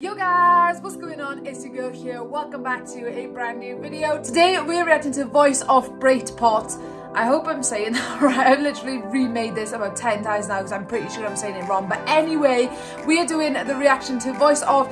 Yo guys, what's going on? It's your girl here. Welcome back to a brand new video. Today we're reacting to Voice of Baceprot. I hope I'm saying that right. I've literally remade this about 10 times now because I'm pretty sure I'm saying it wrong. But anyway, we are doing the reaction to Voice of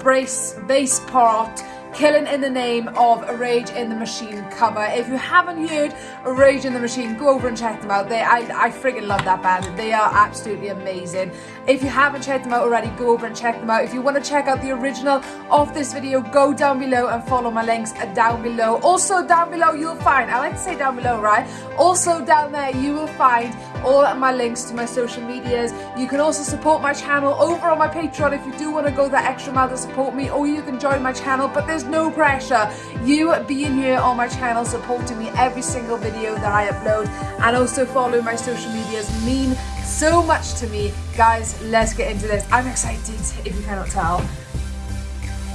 Baceprot Killing in the Name of Rage Against the Machine cover. If you haven't heard Rage Against the Machine, go over and check them out. They, I, I friggin' love that band. They are absolutely amazing. If you haven't checked them out already, go over and check them out. If you want to check out the original of this video, go down below and follow my links down below. Also down below you'll find, I like to say down below, right? Also down there you will find all my links to my social medias. You can also support my channel over on my Patreon if you do want to go that extra mile to support me or you can join my channel but there's no pressure. You being here on my channel supporting me every single video that I upload and also following my social medias mean so much to me. Guys, let's get into this. I'm excited if you cannot tell.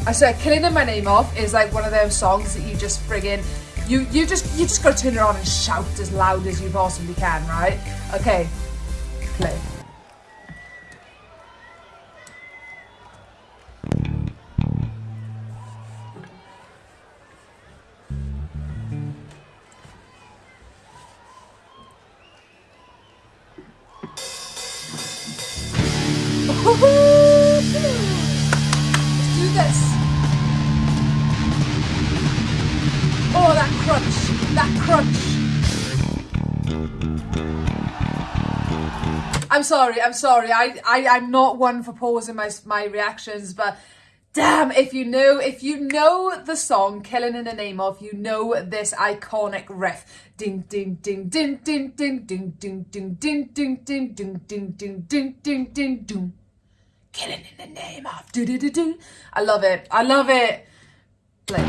I swear, Killing in My Name Off is like one of those songs that you just friggin' you you just you just gotta turn it on and shout as loud as you possibly can, right? Okay, play. Let's do this. Oh, that crunch, that crunch. I'm sorry, I'm sorry. I, I, I'm not one for pausing my, my reactions, but damn, if you know, if you know the song Killing in the Name of, you know this iconic riff. Ding, ding, ding, ding, ding, ding, ding, ding, ding, ding, ding, ding, ding, ding, ding, ding, ding, ding, ding. Killing in the name of do do do do. I love it. I love it. Play.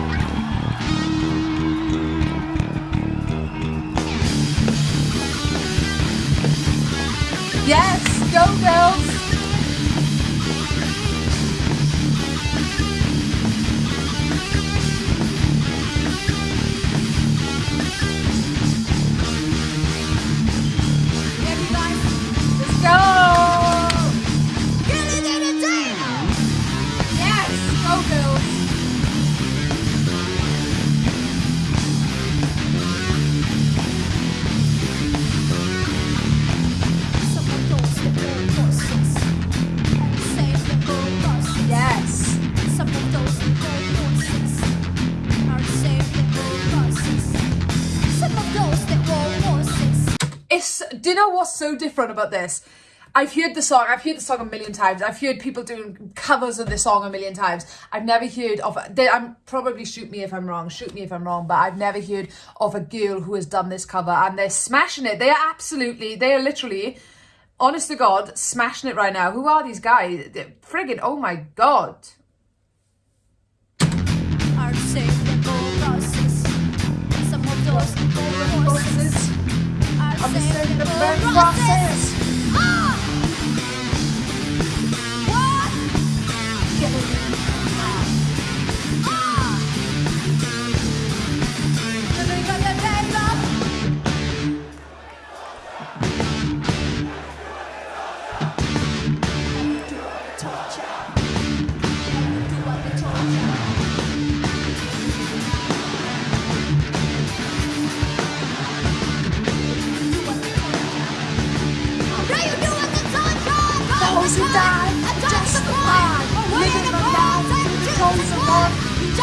Yes, go girls. Do you know what's so different about this? I've heard the song, I've heard the song a million times. I've heard people doing covers of the song a million times. I've never heard of they, I'm probably shoot me if I'm wrong, shoot me if I'm wrong, but I've never heard of a girl who has done this cover and they're smashing it. They are absolutely, they are literally, honest to God, smashing it right now. Who are these guys? They're friggin' oh my god. I'm just saying the very process.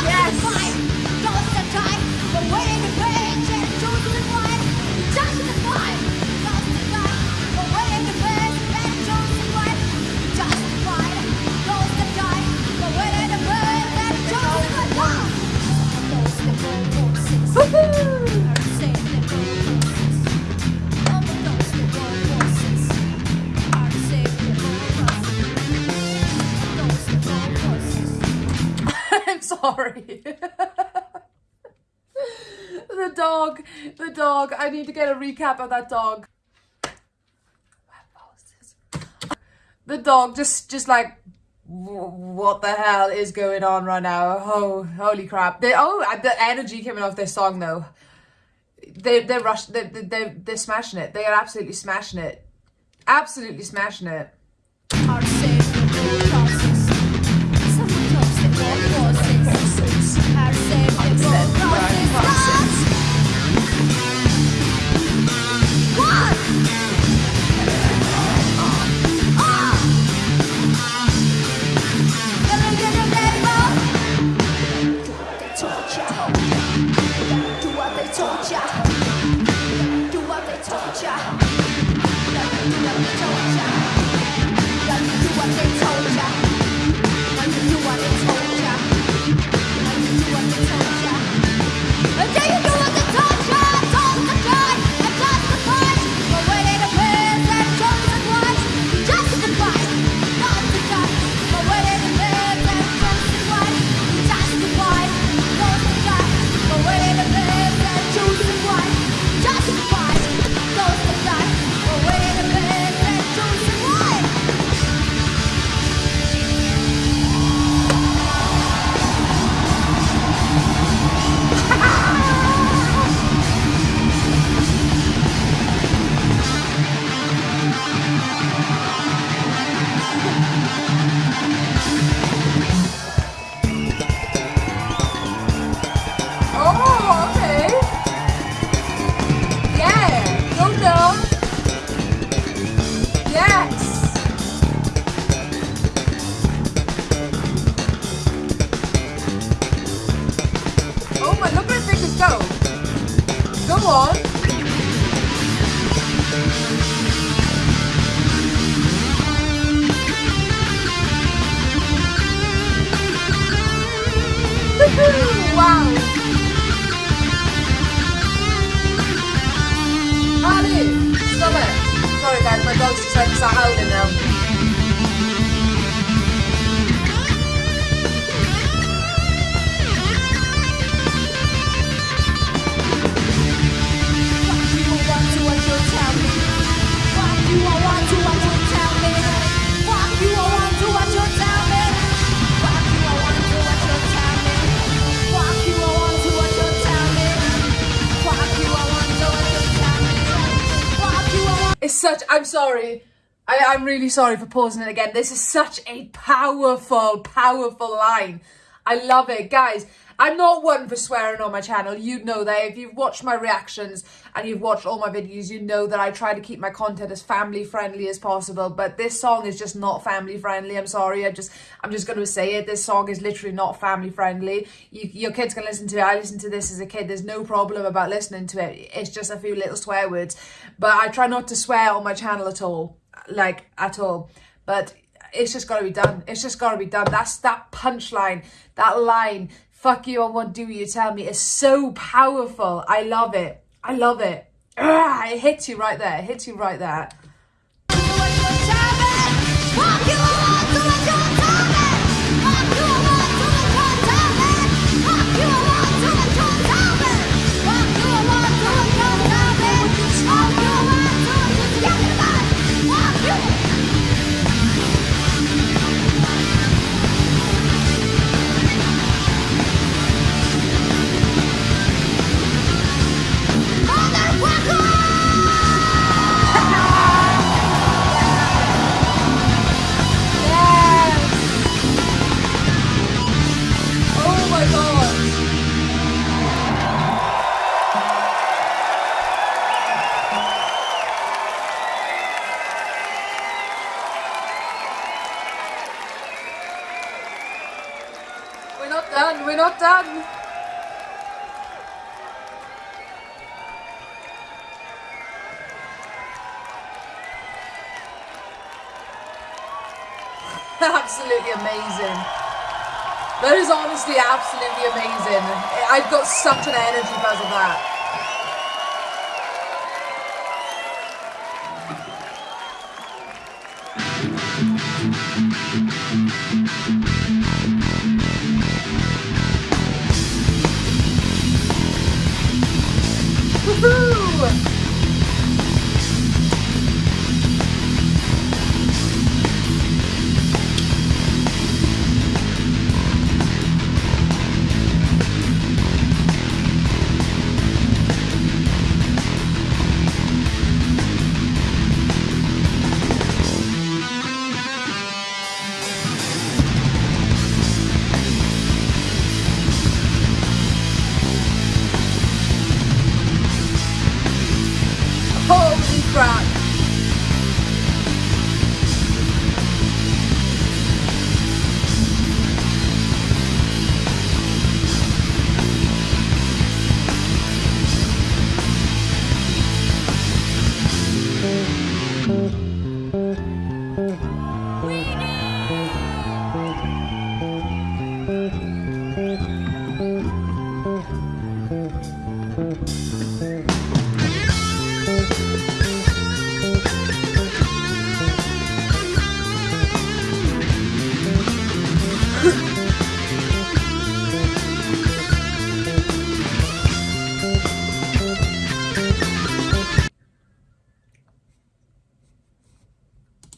Yes. Sorry. the dog, the dog. I need to get a recap of that dog. The dog just, just like, what the hell is going on right now? Oh, holy crap! They, oh, the energy coming off this song though. They, they're rush. They, they, they're smashing it. They are absolutely smashing it. Absolutely smashing it. Our Go on. wow. Sorry guys, my dog's decided to start now. Such, I'm sorry. I, am really sorry for pausing it again. This is such a powerful, powerful line. I love it. Guys, I'm not one for swearing on my channel. You know that. If you've watched my reactions and you've watched all my videos, you know that I try to keep my content as family friendly as possible. But this song is just not family friendly. I'm sorry. I just, I'm just going to say it. This song is literally not family friendly. You, your kids can listen to it. I listened to this as a kid. There's no problem about listening to it. It's just a few little swear words. But I try not to swear on my channel at all. Like, at all. But it's just got to be done. It's just got to be done. That's that punchline, that line fuck you, I won't do you tell me is so powerful. I love it. I love it. Ah, it hits you right there. It hits you right there. absolutely amazing. That is honestly absolutely amazing. I've got such an energy buzz of that. Woohoo!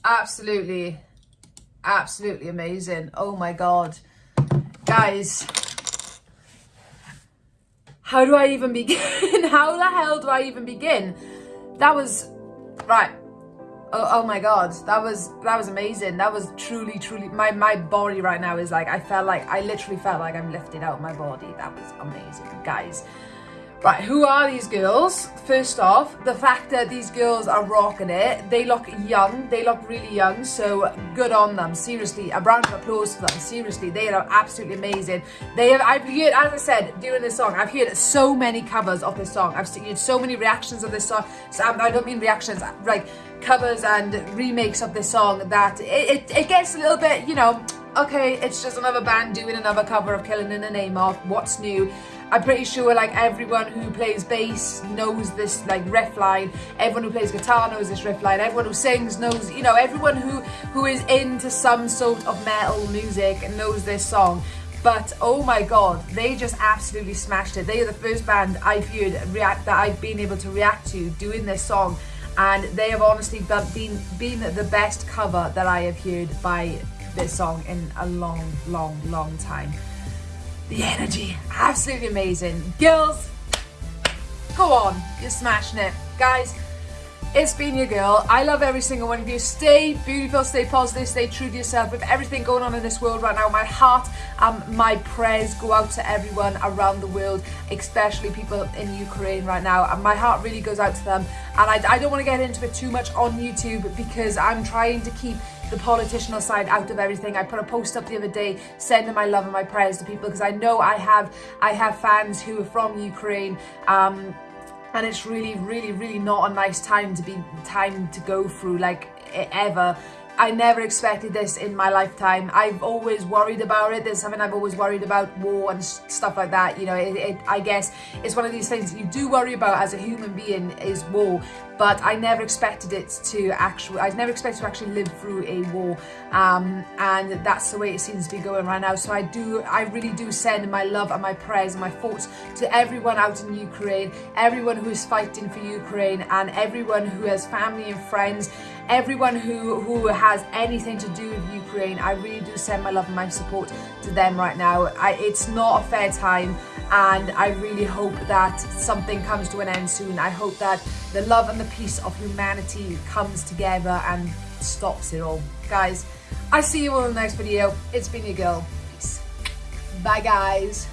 Absolutely, absolutely amazing. Oh my God. Guys, how do I even begin? how the hell do I even begin? That was, right. Oh, oh, my god that was that was amazing that was truly truly my my body right now is like i felt like i literally felt like i'm lifted out of my body that was amazing guys Right, who are these girls? First off, the fact that these girls are rocking it, they look young, they look really young, so good on them. Seriously, a round of applause for them. Seriously, they are absolutely amazing. They have, I've heard, as I said, during this song, I've heard so many covers of this song. I've seen so many reactions of this song. So um, I don't mean reactions, like covers and remakes of this song that it, it, it gets a little bit, you know, okay, it's just another band doing another cover of Killing in the Name of, what's new? I'm pretty sure like everyone who plays bass knows this like riff line, everyone who plays guitar knows this riff line, everyone who sings knows, you know, everyone who, who is into some sort of metal music knows this song. But oh my god, they just absolutely smashed it. They are the first band I've heard react that I've been able to react to doing this song and they have honestly been, been the best cover that I have heard by this song in a long, long, long time the energy, absolutely amazing. Girls, go on, you're smashing it. Guys, it's been your girl. I love every single one of you. Stay beautiful, stay positive, stay true to yourself. With everything going on in this world right now, my heart and my prayers go out to everyone around the world, especially people in Ukraine right now. And my heart really goes out to them. And I, I don't want to get into it too much on YouTube because I'm trying to keep the politicianal side out of everything. I put a post up the other day sending my love and my prayers to people because I know I have I have fans who are from Ukraine um, and it's really really really not a nice time to be time to go through like ever I never expected this in my lifetime. I've always worried about it. There's something I've always worried about, war and stuff like that. You know, it, it, I guess it's one of these things you do worry about as a human being is war but I never expected it to actually, I never expected to actually live through a war um, and that's the way it seems to be going right now. So I do, I really do send my love and my prayers and my thoughts to everyone out in Ukraine, everyone who is fighting for Ukraine and everyone who has family and friends, everyone who, who has anything to do with Ukraine. I really do send my love and my support to them right now. I, it's not a fair time and I really hope that something comes to an end soon. I hope that the love and the peace of humanity comes together and stops it all. Guys, I see you all in the next video. It's been your girl. Peace. Bye guys.